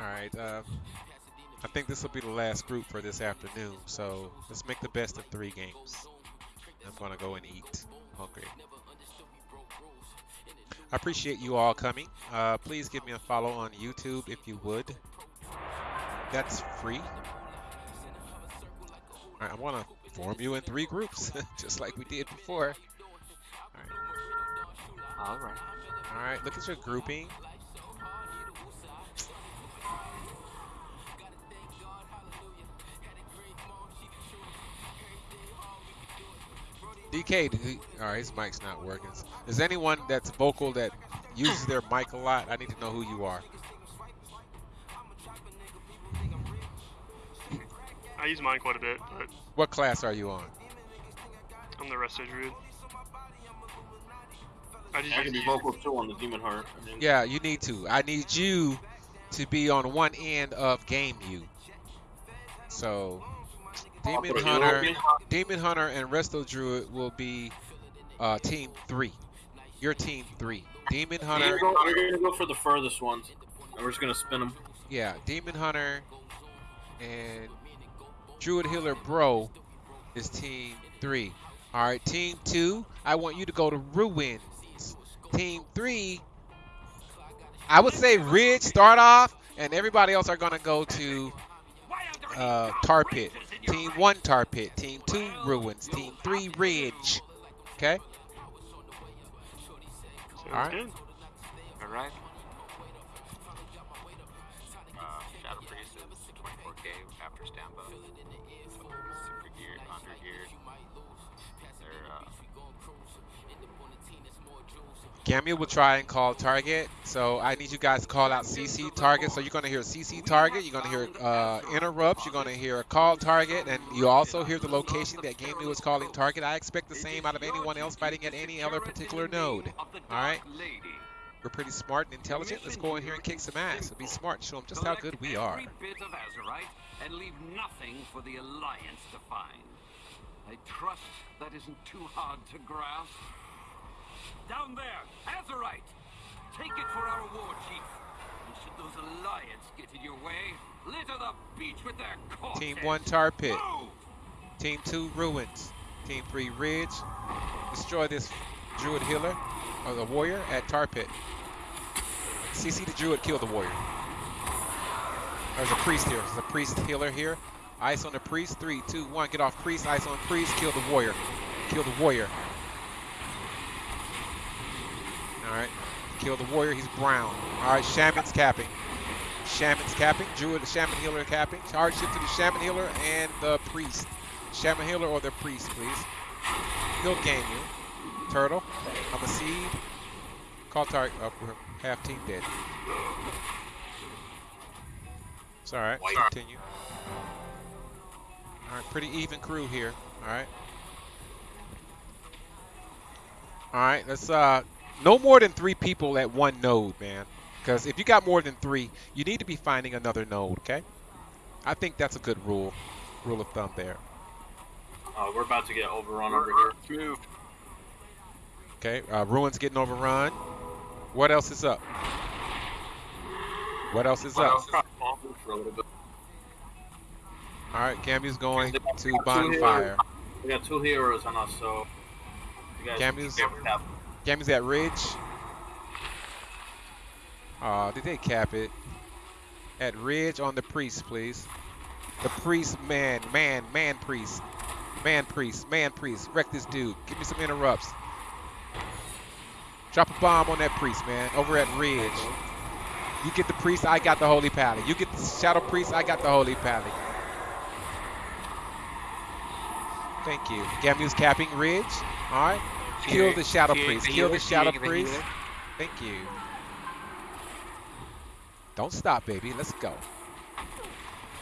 All right. Uh, I think this will be the last group for this afternoon. So let's make the best of three games. I'm gonna go and eat. hungry. I appreciate you all coming. Uh, please give me a follow on YouTube if you would. That's free. All right, I want to form you in three groups, just like we did before. All right. All right. All right, look at your grouping. DK, did he, all right, his mic's not working. Is anyone that's vocal that uses their mic a lot? I need to know who you are. I use mine quite a bit, but What class are you on? I'm the resto druid. I just I can be vocal too on the Demon Heart. I mean, Yeah, you need to. I need you to be on one end of Game you. So, Demon Hunter, European- Demon Hunter, and Resto Druid will be uh, team three. Your team three. Demon Hunter, go, you're gonna go for the furthest ones, and we're just gonna spin them. yeah, Demon Hunter and Druid Healer Bro is team three. All right, team two, I want you to go to Ruins. Team three, I would say Ridge start off, and everybody else are gonna go to uh, Tar Pit. Team one Tar Pit. Team two Ruins. Team three Ridge. Okay. Sounds Alright. good. All right. Uh, Shadow Priest is 24k after standby. Super gear, under gear. They're uh, Gamia will try and call target. So I need you guys to call out CC target. So you're going to hear CC target. You're going to hear uh, interrupts. You're going to hear a call target. And you also hear the location that Game New is calling target. I expect the same out of anyone else fighting at any other particular node. All right? We're pretty smart and intelligent. Let's go in here and kick some ass. Be smart. Show them just how good we are. And leave nothing for the Alliance to find. I trust that isn't too hard to grasp. Down there, Azerite! For our war chief. And should those Alliance get in your way, litter the beach with their corpses. Team 1 Tar Pit. Move! Team 2 Ruins. Team 3 Ridge. Destroy this Druid Healer, or the Warrior, at Tar Pit. CC the Druid, kill the Warrior. There's a Priest here. There's a Priest Healer here. Ice on the Priest. Three, two, one. Get off Priest. Ice on Priest. Kill the Warrior. Kill the Warrior. Alright. Kill the Warrior. He's brown. Alright, Shaman's capping. Shaman's capping. Druid, the Shaman Healer capping. Charge shift to the Shaman Healer and the Priest. Shaman Healer or the Priest, please. He'll gain you. Turtle. I'm a seed. Call target. Oh, we're half team dead. It's alright. Continue. Alright, pretty even crew here. Alright. Alright, let's uh no more than three people at one node, man. Because if you got more than three, you need to be finding another node, okay? I think that's a good rule. Rule of thumb there. Uh, we're about to get overrun over here. Okay, uh, Ruin's getting overrun. What else is up? What else is up? For a little bit. All right, Gamu's going to bonfire. We got two heroes on us, so you guys Camus? At Ridge. Aw, did they cap it? At Ridge on the priest, please. The priest, man, man, man priest. Man priest, man priest. Wreck this dude. Give me some interrupts. Drop a bomb on that priest, man. Over at Ridge. You get the priest, I got the holy pally. You get the shadow priest, I got the holy pally. Thank you. Gamu's capping Ridge. All right. Kill the shadow Kill priest. the Kill the shadow kill the priest. Thank you. Don't stop, baby. Let's go.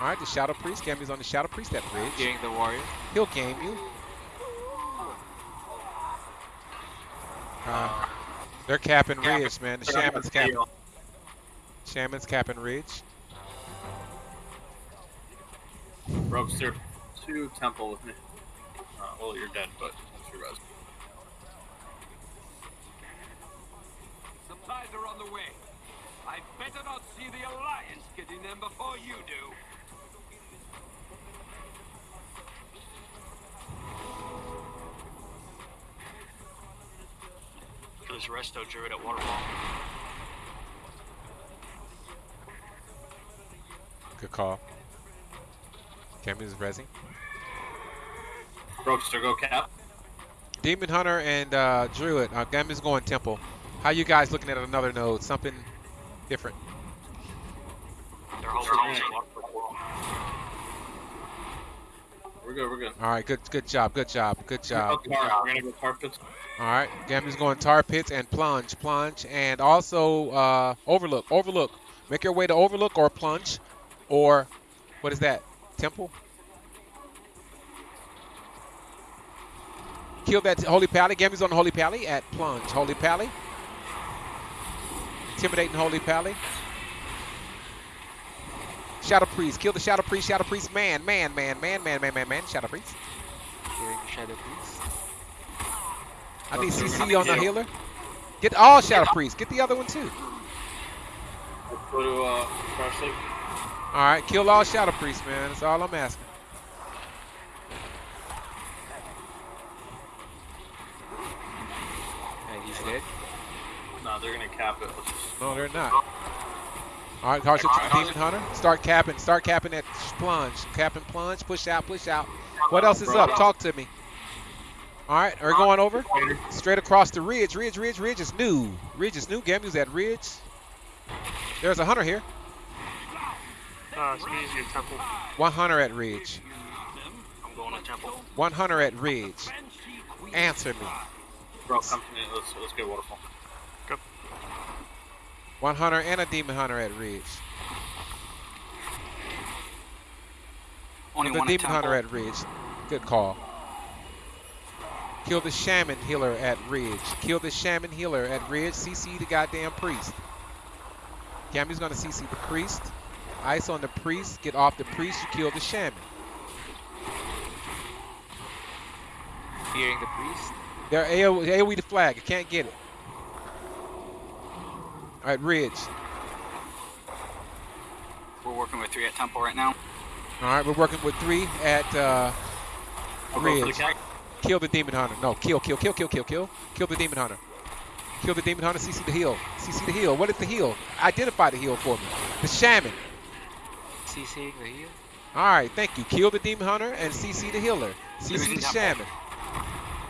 All right, the shadow priest. Gamu's on the shadow priest at bridge. Getting the warrior. He'll game you. Uh, they're capping Yeah, Ridge, man. The shaman's capping. Shaman's capping Ridge. Rogues, there two temple with me. Uh, well, you're dead, but that's your res. Supplies are on the way. I I'd better not see the Alliance getting them before you do. There's Resto Druid at Waterfall. Good call. Cammy's resing. Roguester, go cap. Demon Hunter and uh, Druid. Uh, Gammy's going Temple. How you guys looking at another node? Something different. They're holding Sure. on to Waterfall. We're good, we're good. All right, good good job, good job, good job. We're gonna go tar- gonna tar pits. All right, Gammy's going tar pits and plunge, plunge, and also uh, overlook, overlook. Make your way to overlook or plunge, or what is that? Temple. Kill that holy pally. Gammy's on holy pally at plunge. Holy pally. Intimidating holy pally. Shadow priest. Kill the shadow priest. Shadow priest. Man, man, man, man, man, man, man, man. Shadow priest. Hearing Shadow Priest. I need CC on the healer. Get all shadow priest. Get the other one too. Go to uh, Crash All right, kill all shadow priests, man. That's all I'm asking. And he's dead. No, they're gonna cap it. No, they're not. All right, Carson, Demon Hunter. Start capping. Start capping that plunge. Capping plunge. Push out. Push out. What else is up? Talk to me. All right, are we going over? Straight across the ridge. Ridge, ridge, ridge is new. Ridge is new. Gamu's at ridge. There's a hunter here. Uh, so easy at Temple. One hunter at ridge. I'm going to Temple. One hunter at ridge. Answer me. Bro, come to me. Let's let's get waterfall. One hunter and a demon hunter at ridge. Only the one demon hunter at ridge. Good call. Kill the shaman healer at ridge. Kill the shaman healer at ridge. CC the goddamn priest. Gammy's gonna CC the priest. Ice on the priest. Get off the priest. You kill the shaman. Hearing the Priest. They're AOE, AOE the flag. I can't get it. All right, ridge. We're working with three at Temple right now. All right, we're working with three at uh, for the Kill the demon hunter. No, kill, kill, kill, kill, kill, kill. Kill the demon hunter. Kill the demon hunter. CC the heal. CC the heal. What is the heal? Identify the heal for me. The shaman. CC the heal. All right, thank you. Kill the demon hunter and CC the healer. CC the shaman.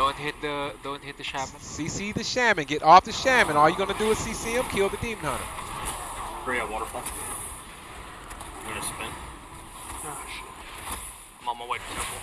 Don't hit the don't hit the shaman. CC the shaman. Get off the shaman. All you're gonna do is CC him. Kill the demon hunter. Three at waterfall. I'm gonna spin. Oh, shit. I'm on my way to Temple.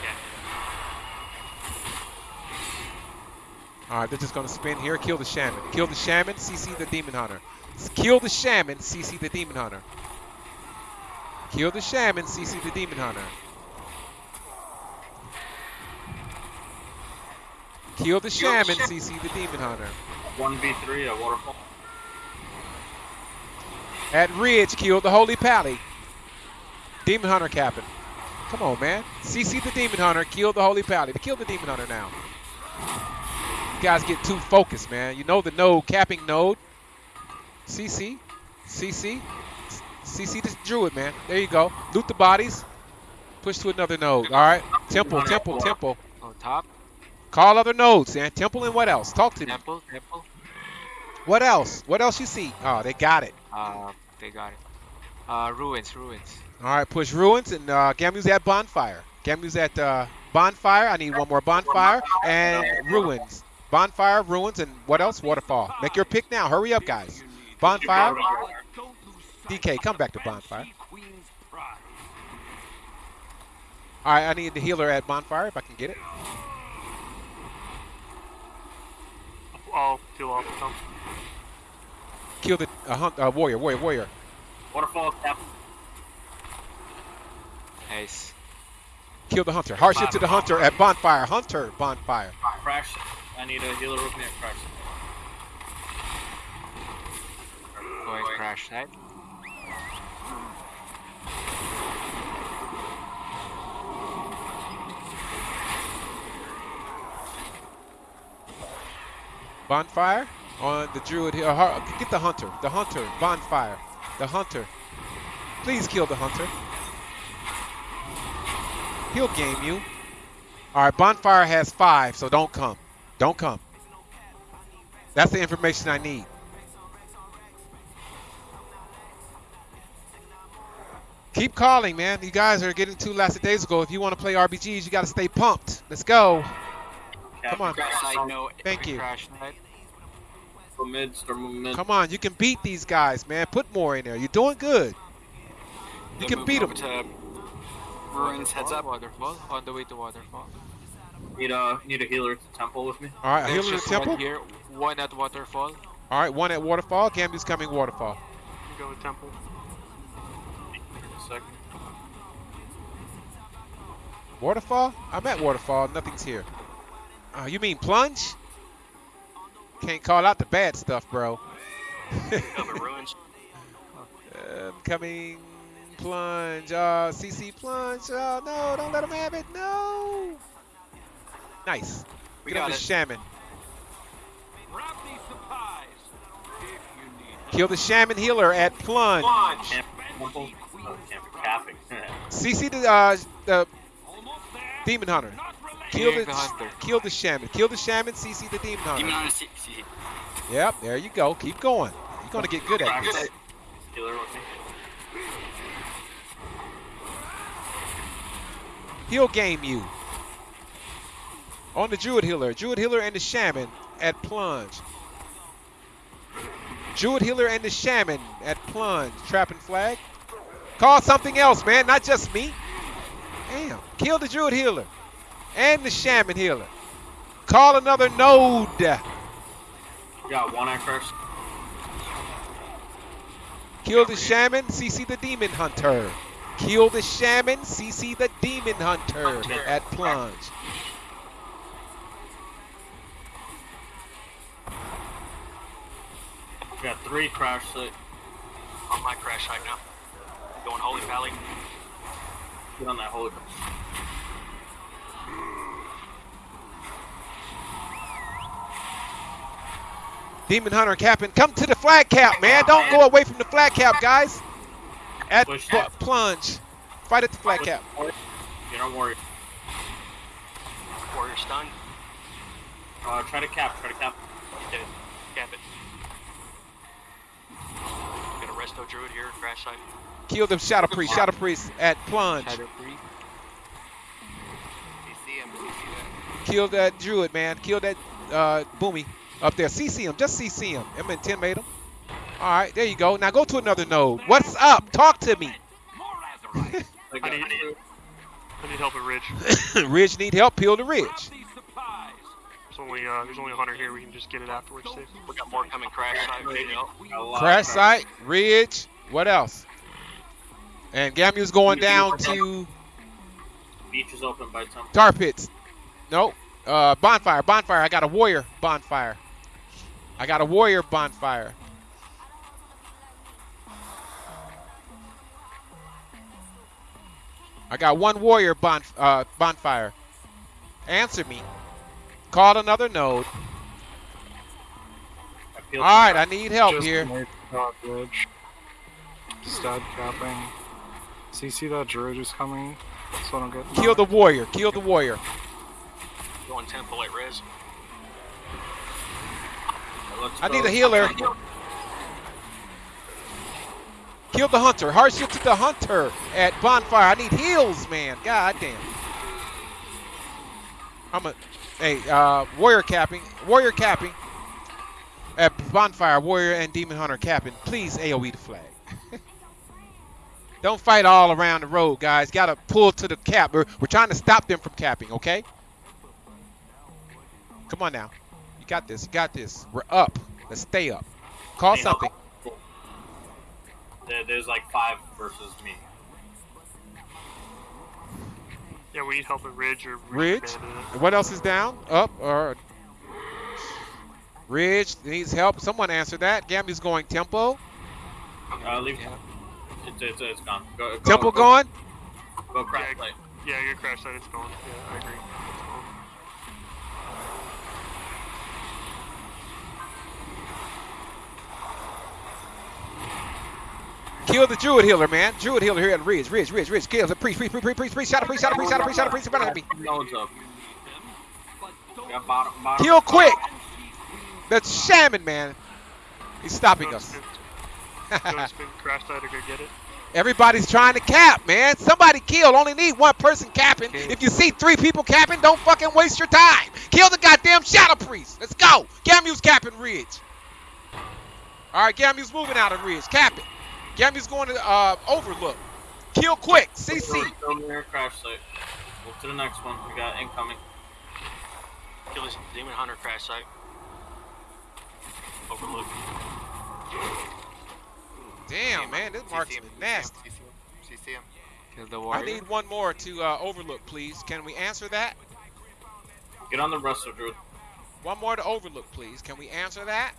Okay. All right, they're just gonna spin here. Kill the shaman. Kill the shaman. CC the demon hunter. Kill the shaman. CC the demon hunter. Kill the shaman. CC the demon hunter. Kill the shaman. CC the demon hunter. One v three a waterfall. At Ridge, kill the Holy Pally. Demon Hunter capping. Come on, man. CC the Demon Hunter. Kill the Holy Pally. To kill the Demon Hunter now. You guys get too focused, man. You know the node, capping node. CC. CC. CC the Druid, man. There you go. Loot the bodies. Push to another node. All right. Temple, temple, temple. On top. Call other nodes, And Temple and what else? Talk to me. Temple. Temple. What else? What else you see? Oh, they got it. Uh, they got it. Uh, ruins. Ruins. All right, push ruins and uh, Gamu's at bonfire. Gamu's at uh, bonfire. I need one more bonfire and ruins. Bonfire, ruins, and what else? Waterfall. Make your pick now. Hurry up, guys. Bonfire. DK, come back to bonfire. All right, I need the healer at bonfire if I can get it. I'll heal off them. Kill the uh, hunt, uh, warrior, warrior, warrior. Waterfall cap. Nice. Kill the hunter. Hardship to the hunter at bonfire. Hunter, bonfire. Crash. I need a healer with me at crash. Going crash side. Bonfire. on the druid here. Get the hunter. The hunter. Bonfire. The hunter. Please kill the hunter. He'll game you. All right, bonfire has five, so don't come. Don't come. That's the information I need. Keep calling, man. You guys are getting days ago. If you want to play RBGs, you got to stay pumped. Let's go. Come on. Crash side, no. Thank you. Crash night. Go mid, start moving mid. Come on, you can beat these guys, man. Put more in there. You're doing good. You can beat them. To ruins, heads up. Waterfall. On the way to waterfall. Need a need a healer at the temple with me. All right, There's healer the just one temple. here. One at waterfall. All right, one at waterfall. Gambi's coming waterfall. Go with temple. Second. Waterfall? I'm at waterfall. Nothing's here. Uh, you mean plunge? Can't call out the bad stuff, bro. Cover ruins. Um, coming plunge. Uh, CC plunge. Oh no! Don't let him have it. No. Nice. We Get him got the it. shaman. Grab these supplies. If you need Kill the shaman healer at plunge. Launch. Camp, temple. Oh. CC the uh, the demon hunter. Not related. Kill the, the kill the shaman. Kill the shaman. CC the demon hunter. Demon on C- C- Yep. There you go. Keep going. You're gonna get good at this. site. Healer with me. He'll game you. On the Druid Healer. Druid Healer and the Shaman at Plunge. Druid Healer and the Shaman at Plunge. Trapping flag. Call something else, man. Not just me. Damn. Kill the Druid Healer. And the Shaman Healer. Call another node. Got one at first. Kill the Shaman. CC the Demon Hunter. Kill the Shaman. CC the Demon Hunter at Plunge. We got three crash site. On my crash site now. Going Holy Pally. Get on that holy. Demon Hunter capping. Come to the flag cap, man. Don't go away from the flag cap, guys. At Push pl- plunge. Fight at the flag cap. You don't worry. Warrior stun. Uh, try to cap. Try to cap. You did it. Cap it. Got a resto druid here. Crash site. Kill the Shadow Priest. Shadow Priest at plunge. Shadow Priest. CC him. CC that. Kill that Druid, man. Kill that uh, Boomy up there. CC him. Just CC him. I'm intimidate him. All right, there you go. Now go to another node. What's up? Talk to me. I I need, two. I need help with Ridge. Ridge need help. Peel the ridge. There's only uh, there's only a hunter here. We can just get it afterwards. Safe. We got more coming crash site. We need help. Got a lot of Crash site. Ridge. What else? And Gamu's going down to Beach is open by temple. tar pits. Nope. Uh, bonfire. Bonfire. I got a warrior bonfire. I got a warrior bonfire. I got one warrior bon, uh, bonfire. Answer me. Call another node. All right, I need help here. Dot capping. Stud capping. CC that druid is coming. That's what I'm getting. Kill the warrior. Kill the warrior. Going temple at res. Let's I go. need a healer. Kill the hunter. Hardship to the hunter at bonfire. I need heals, man. God damn. I'm a hey uh, warrior capping. Warrior capping. At bonfire, warrior and demon hunter capping. Please AOE the flag. Don't fight all around the road, guys. Gotta pull to the cap. We're, we're trying to stop them from capping, okay? Come on now. You got this. You got this. We're up. Let's stay up. Call Hey, help. something. There, there's like five versus me. Yeah, we need help with Ridge or Ridge. abandon it. And what else is down? Up or Ridge needs help. Someone answer that. Gambi's going tempo. Uh, leave. It's, it's, it's gone. Go, go, Temple go, going. Go crash Yeah. site. Yeah, your crash site is gone. Yeah, I agree. Kill the Druid healer, man. Druid healer here at Ridge. Ridge, Ridge, Ridge. Kill the priest, priest, priest, priest, priest, priest. Shadow priest, shadow priest, shadow priest, shadow priest, shadow priest. Up. Got bottom, bottom. Kill quick. That's shaman, man. He's stopping us. spin. Don't spin. Crash die get it. Everybody's trying to cap, man. Somebody kill. Only need one person capping. Okay. If you see three people capping, don't fucking waste your time. Kill the goddamn shadow priest. Let's go. Gamu's capping Ridge. All right, Gamu's moving out of Ridge. Cap it. Gamu's going to uh, Overlook. Kill quick. CC. Still near crash site. Move to the next one. We got incoming. Kill this demon hunter crash site. Overlook. Damn, man, this marksman is nasty. CC him. Kill the I need one more to uh, Overlook, please. Can we answer that? Get on the wrestler, Druid. One more to Overlook, please. Can we answer that?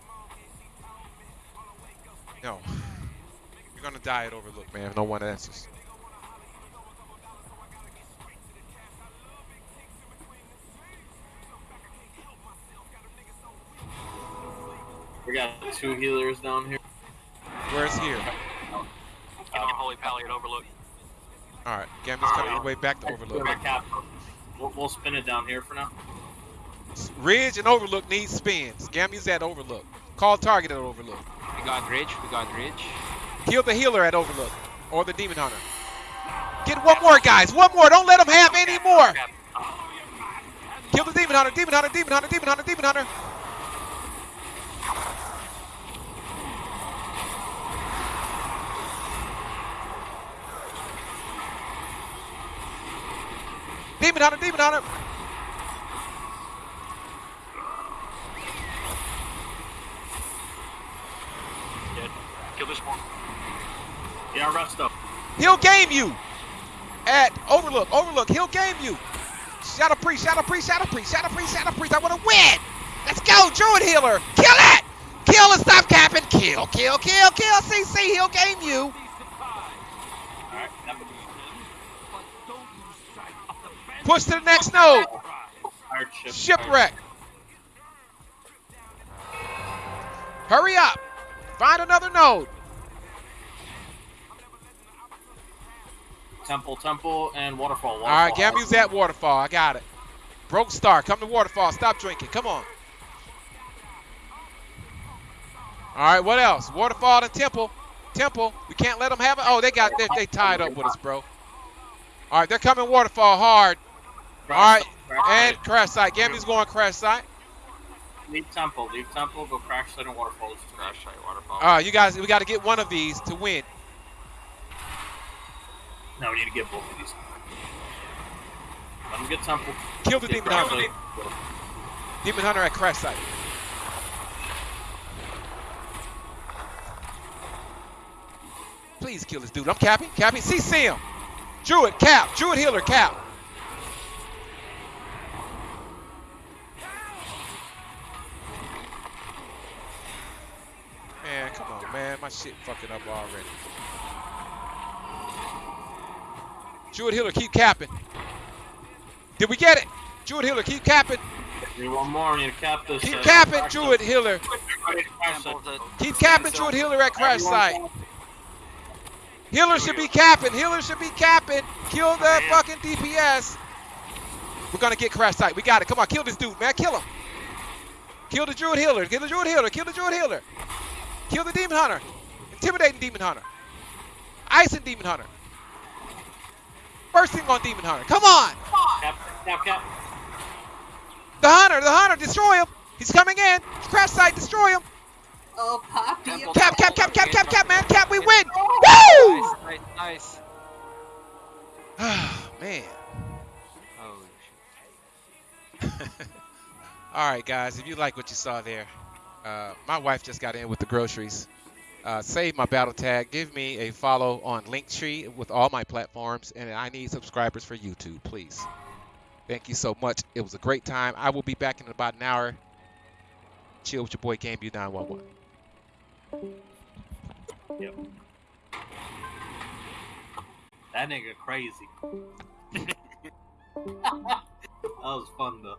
No. You're gonna die at Overlook, man, if no one answers. We got two healers down here. Where's here? Get on Holy Pally at Overlook. Alright, Gambit's coming all the way back to Overlook. We're cap. We'll, we'll spin it down here for now. Ridge and Overlook need spins. Gambit's at Overlook. Call target at Overlook. We got Ridge. We got Ridge. Kill the healer at Overlook. Or the Demon Hunter. Get one more, guys. One more. Don't let them have any more. Kill the Demon Hunter. Demon Hunter. Demon Hunter. Demon Hunter. Demon Hunter. Demon Hunter. Demon Hunter. Dead. Kill this one. Yeah, rest up. He'll game you at Overlook. Overlook. He'll game you. Shadow Priest. Shadow Priest. Shadow Priest. Shadow Priest. Shadow Priest. I want to win. Let's go, Druid Healer. Kill it. Kill and stop capping. Kill. Kill. Kill. Kill. CC. He'll game you. Push to the next node. Shipwreck. Hurry up. Find another node. Temple, temple, and waterfall. waterfall. All right, Gamu's at Waterfall. I got it. Broke Star, come to Waterfall. Stop drinking. Come on. All right, what else? Waterfall and Temple. Temple. We can't let them have it. Oh, they got they, they tied up with us, bro. All right, they're coming Waterfall hard. Crash All right, and crash site. Gamu's going crash site. Leave temple, leave temple, go crash site and waterfall. It's Crash site waterfall. Uh, you guys, we got to get one of these to win. No, we need to get both of these. Let him get temple. Kill the Get Demon Hunter. Demon Hunter at crash site. Please kill this dude. I'm capping. Capping. CC him. Druid, cap. Druid healer, cap. Man, come on, man. My shit fucking up already. Druid Hiller, keep capping. Did we get it? Druid Hiller, keep capping. Need one more. Need to cap this. Keep uh, capping, crash Druid site. healer. Everybody to crash site. Temple to Keep capping, Druid healer at crash site. Hiller should be capping. Hiller should be capping. Kill the fucking DPS. We're gonna get crash site. We got it. Come on, kill this dude, man. Kill him. Kill the druid healer. Kill the druid healer. Kill the druid healer. Kill the demon hunter. Intimidating demon hunter. Icing demon hunter. Bursting on demon hunter. Come on. Cap, cap, cap. The hunter. The hunter. Destroy him. He's coming in. Crash site. Destroy him. Oh, Poppy. Cap, cap, cap, cap, cap, cap, man. Cap. We win. Woo! Nice, nice, nice. man. Oh, All right, guys. If you like what you saw there, uh, my wife just got in with the groceries. Uh, save my battle tag. Give me a follow on Linktree with all my platforms, and I need subscribers for YouTube, please. Thank you so much. It was a great time. I will be back in about an hour. Chill with your boy GameView 911. Yep. That nigga crazy. that was fun though.